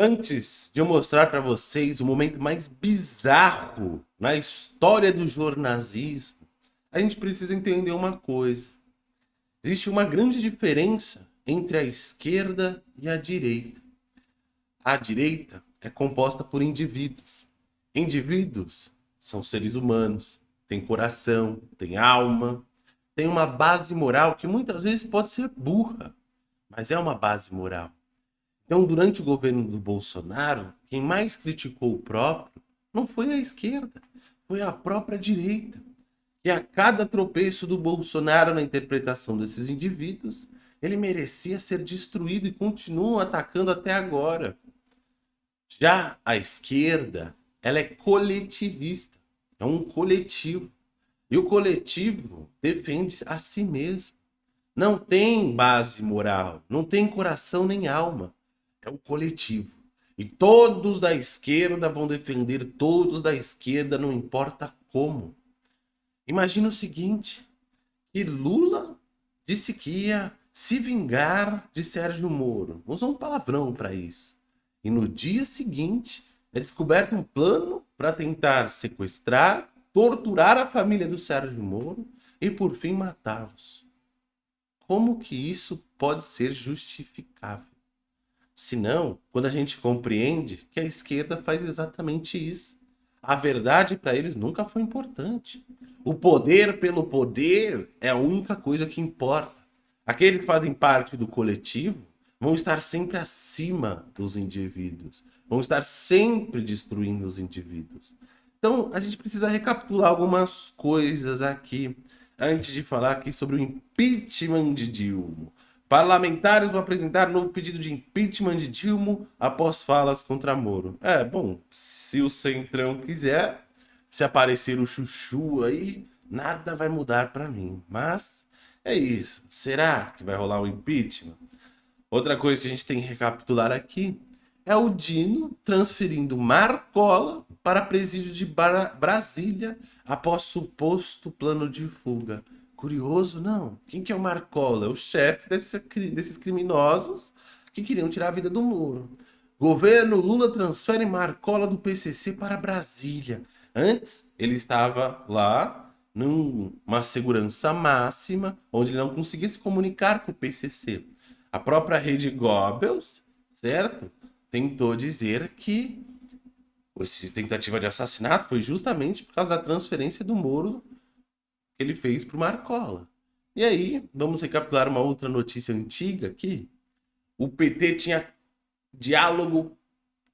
Antes de eu mostrar para vocês o momento mais bizarro na história do jornalismo, a gente precisa entender uma coisa. Existe uma grande diferença entre a esquerda e a direita. A direita é composta por indivíduos. Indivíduos são seres humanos, têm coração, têm alma, têm uma base moral que muitas vezes pode ser burra, mas é uma base moral. Então, durante o governo do Bolsonaro, quem mais criticou o próprio não foi a esquerda, foi a própria direita. E a cada tropeço do Bolsonaro na interpretação desses indivíduos, ele merecia ser destruído e continua atacando até agora. Já a esquerda, ela é coletivista, é um coletivo. E o coletivo defende a si mesmo. Não tem base moral, não tem coração nem alma. É o coletivo. E todos da esquerda vão defender todos da esquerda, não importa como. Imagina o seguinte, que Lula disse que ia se vingar de Sérgio Moro. Usou um palavrão para isso. E no dia seguinte é descoberto um plano para tentar sequestrar, torturar a família do Sérgio Moro e por fim matá-los. Como que isso pode ser justificável? Senão, quando a gente compreende que a esquerda faz exatamente isso. A verdade para eles nunca foi importante. O poder pelo poder é a única coisa que importa. Aqueles que fazem parte do coletivo vão estar sempre acima dos indivíduos, vão estar sempre destruindo os indivíduos. Então, a gente precisa recapitular algumas coisas aqui, antes de falar aqui sobre o impeachment de Dilma. Parlamentares vão apresentar novo pedido de impeachment de Dilma após falas contra Moro. É, bom, se o Centrão quiser, se aparecer o chuchu aí, nada vai mudar para mim. Mas é isso. Será que vai rolar o um impeachment? Outra coisa que a gente tem que recapitular aqui é o Dino transferindo Marcola para presídio de Brasília após suposto plano de fuga. Curioso, não? Quem que é o Marcola? É o chefe desse, desses criminosos que queriam tirar a vida do Moro. Governo Lula transfere Marcola do PCC para Brasília. Antes, ele estava lá numa segurança máxima, onde ele não conseguia se comunicar com o PCC. A própria rede Goebbels, certo? Tentou dizer que essa tentativa de assassinato foi justamente por causa da transferência do Moro que ele fez para o Marcola. E aí, vamos recapitular uma outra notícia antiga aqui. O PT tinha diálogo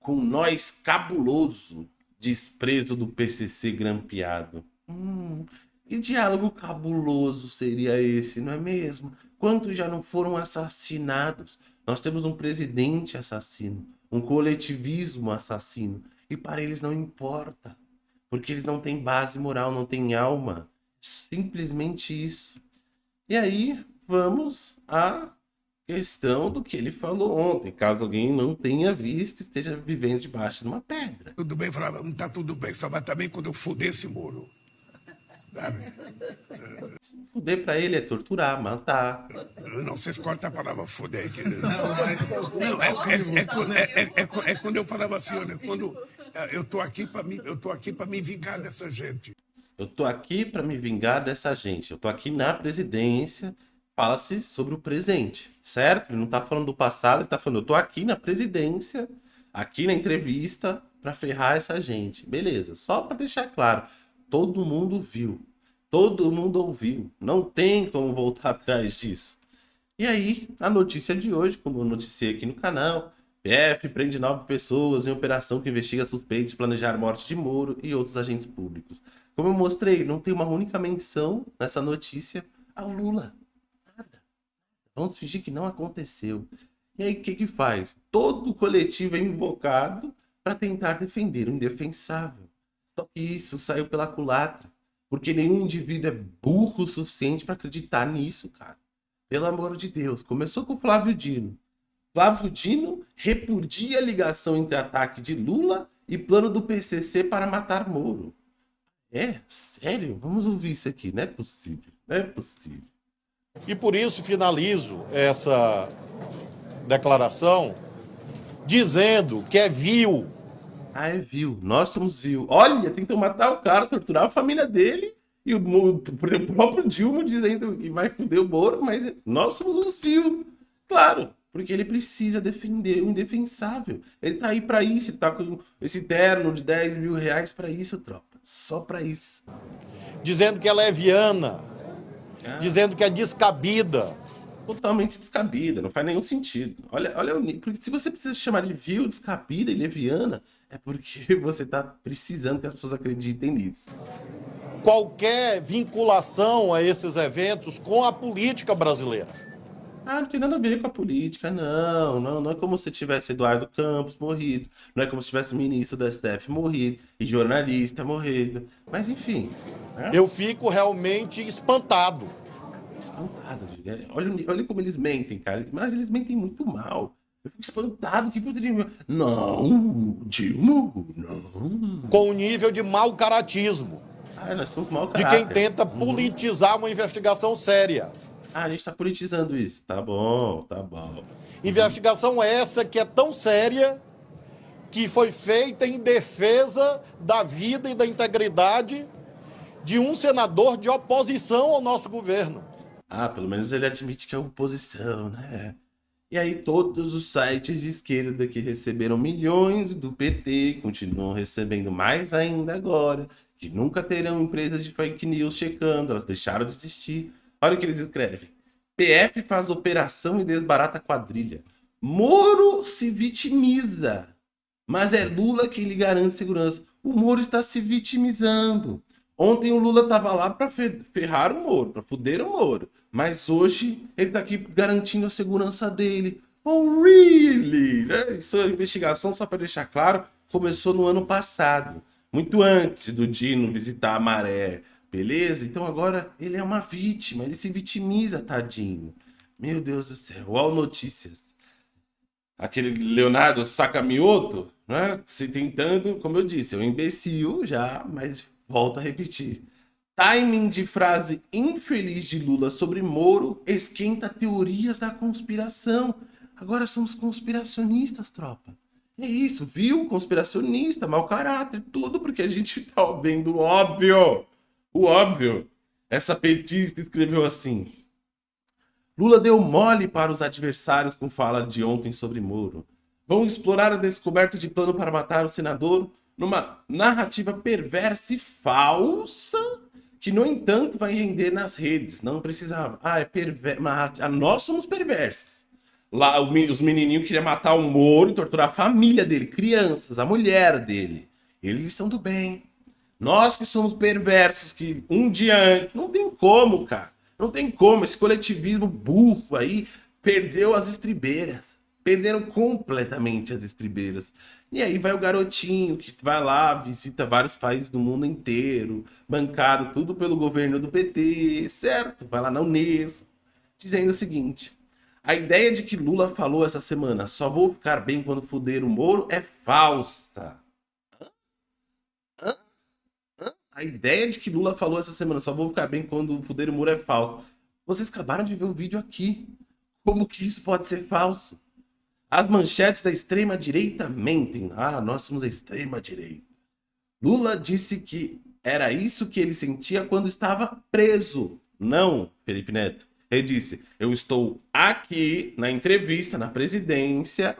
com nós cabuloso, desprezo do PCC grampeado. Hum, que diálogo cabuloso seria esse, não é mesmo? Quantos já não foram assassinados? Nós temos um presidente assassino, um coletivismo assassino. E para eles não importa. Porque eles não têm base moral, não têm alma. Simplesmente isso. E aí, vamos à questão do que ele falou ontem. Caso alguém não tenha visto, esteja vivendo debaixo de uma pedra. Tudo bem, falava, não tá tudo bem, só vai também quando eu fuder esse muro. Fuder pra ele é torturar, matar. Não, vocês cortam a palavra fuder. Que... Não, não, é, é, é, é, quando eu falava assim, olha, quando eu tô aqui para me, eu tô aqui para me vingar dessa gente. Eu tô aqui para me vingar dessa gente. Eu tô aqui na presidência. Fala-se sobre o presente, certo? Ele não tá falando do passado, ele tá falando, eu tô aqui na presidência, aqui na entrevista para ferrar essa gente. Beleza, só para deixar claro. Todo mundo viu. Todo mundo ouviu. Não tem como voltar atrás disso. E aí, a notícia de hoje, como eu noticiei aqui no canal, PF prende nove pessoas em operação que investiga suspeitos de planejar morte de Moro e outros agentes públicos. Como eu mostrei, não tem uma única menção nessa notícia ao Lula. Nada. Vamos fingir que não aconteceu. E aí, o que que faz? Todo coletivo é invocado para tentar defender o indefensável. Só que isso saiu pela culatra. Porque nenhum indivíduo é burro o suficiente para acreditar nisso, cara. Pelo amor de Deus. Começou com o Flávio Dino. Flávio Dino repudia a ligação entre ataque de Lula e plano do PCC para matar Moro. É? Sério? Vamos ouvir isso aqui. Não é possível. Não é possível. E por isso finalizo essa declaração dizendo que é vil. Ah, é vil. Nós somos vil. Olha, tentam matar o cara, torturar a família dele. E o, o próprio Dilma dizendo que vai foder o Moro, mas nós somos os vil. Claro, porque ele precisa defender o indefensável. Ele tá aí para isso, ele tá com esse terno de 10 mil reais para isso, tropa. Só para isso. Dizendo que ela é viana. Ah. Dizendo que é descabida. Totalmente descabida, não faz nenhum sentido. Olha, olha, porque se você precisa chamar de vil, descabida e leviana, é porque você tá precisando que as pessoas acreditem nisso. Qualquer vinculação a esses eventos com a política brasileira ah, não tem nada a ver com a política, não. Não, não é como se tivesse Eduardo Campos morrido. Não é como se tivesse ministro da STF morrido e jornalista morrido. Mas enfim. Né? Eu fico realmente espantado. Espantado, olha, olha como eles mentem, cara. Mas eles mentem muito mal. Eu fico espantado. que poderia. Não, Dilma, não. Com o nível de mau caratismo. Ah, nós somos mau caráter. De quem tenta politizar uma investigação séria. Ah, a gente está politizando isso. Tá bom, tá bom. Investigação essa que é tão séria que foi feita em defesa da vida e da integridade de um senador de oposição ao nosso governo. Ah, pelo menos ele admite que é oposição, né? E aí todos os sites de esquerda que receberam milhões do PT continuam recebendo mais ainda agora, que nunca terão empresas de fake news checando, elas deixaram de existir Olha o que eles escrevem. PF faz operação e desbarata quadrilha. Moro se vitimiza. Mas é Lula quem lhe garante segurança. O Moro está se vitimizando. Ontem o Lula estava lá para ferrar o Moro, para foder o Moro. Mas hoje ele está aqui garantindo a segurança dele. Oh, really? Né? Isso é investigação, só para deixar claro, começou no ano passado. Muito antes do Dino visitar a Maré Beleza? Então agora ele é uma vítima, ele se vitimiza, tadinho. Meu Deus do céu, uau notícias. Aquele Leonardo Sakamoto, né? Se tentando, como eu disse, é um imbecil já, mas volto a repetir. Timing de frase infeliz de Lula sobre Moro esquenta teorias da conspiração. Agora somos conspiracionistas, tropa. É isso, viu? Conspiracionista, mau caráter, tudo porque a gente tá vendo óbvio. O óbvio. Essa petista escreveu assim. Lula deu mole para os adversários com fala de ontem sobre Moro. Vão explorar a descoberta de plano para matar o senador numa narrativa perversa e falsa que, no entanto, vai render nas redes. Não precisava. Ah, é perverso. Ah, nós somos perversos. Lá, os menininhos queriam matar o Moro e torturar a família dele, crianças, a mulher dele. Eles são do bem. Nós que somos perversos, que um dia antes, não tem como, cara. Não tem como. Esse coletivismo burro aí perdeu as estribeiras. Perderam completamente as estribeiras. E aí vai o garotinho que vai lá, visita vários países do mundo inteiro, bancado tudo pelo governo do PT, certo? Vai lá na Unesco, dizendo o seguinte: a ideia de que Lula falou essa semana, só vou ficar bem quando fuder o Moro, é falsa. A ideia de que Lula falou essa semana, só vou ficar bem quando o poder muro é falso. Vocês acabaram de ver o vídeo aqui. Como que isso pode ser falso? As manchetes da extrema-direita mentem. Ah, nós somos a extrema-direita. Lula disse que era isso que ele sentia quando estava preso. Não, Felipe Neto. Ele disse, eu estou aqui na entrevista, na presidência.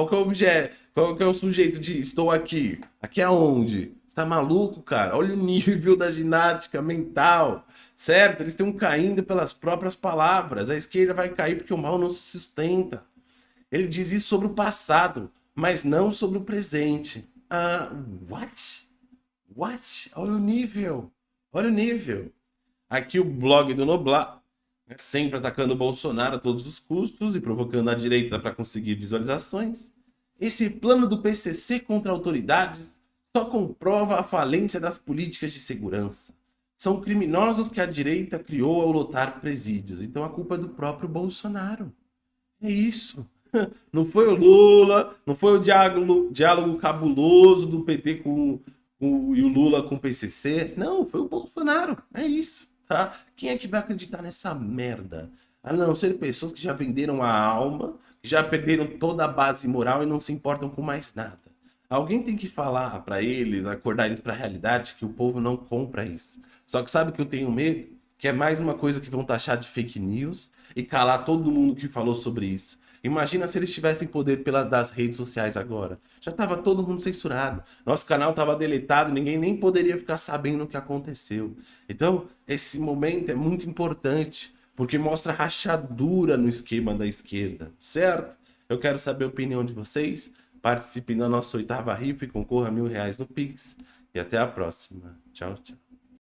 Qual que é o objeto? Qual que é o sujeito de estou aqui? Aqui aonde? Você tá maluco, cara? Olha o nível da ginástica mental, certo? Eles estão caindo pelas próprias palavras. A esquerda vai cair porque o mal não se sustenta. Ele diz isso sobre o passado, mas não sobre o presente. Ah, what? What? Olha o nível. Olha o nível. Aqui o blog do Noblar, sempre atacando o Bolsonaro a todos os custos e provocando a direita para conseguir visualizações. Esse plano do PCC contra autoridades só comprova a falência das políticas de segurança. São criminosos que a direita criou ao lotar presídios. Então a culpa é do próprio Bolsonaro. É isso. Não foi o Lula, não foi o diálogo, diálogo cabuloso do PT com, com, e o Lula com o PCC. Não, foi o Bolsonaro. É isso, tá? Quem é que vai acreditar nessa merda? A não ser pessoas que já venderam a alma, que já perderam toda a base moral e não se importam com mais nada. Alguém tem que falar para eles, acordar eles para a realidade que o povo não compra isso. Só que sabe que eu tenho medo? Que é mais uma coisa que vão taxar de fake news e calar todo mundo que falou sobre isso. Imagina se eles tivessem poder pela, das redes sociais agora. Já estava todo mundo censurado. Nosso canal estava deletado, ninguém nem poderia ficar sabendo o que aconteceu. Então, esse momento é muito importante, porque mostra rachadura no esquema da esquerda, certo? Eu quero saber a opinião de vocês. Participe da nossa oitava rifa e concorra a mil reais no Pix. E até a próxima. Tchau, tchau.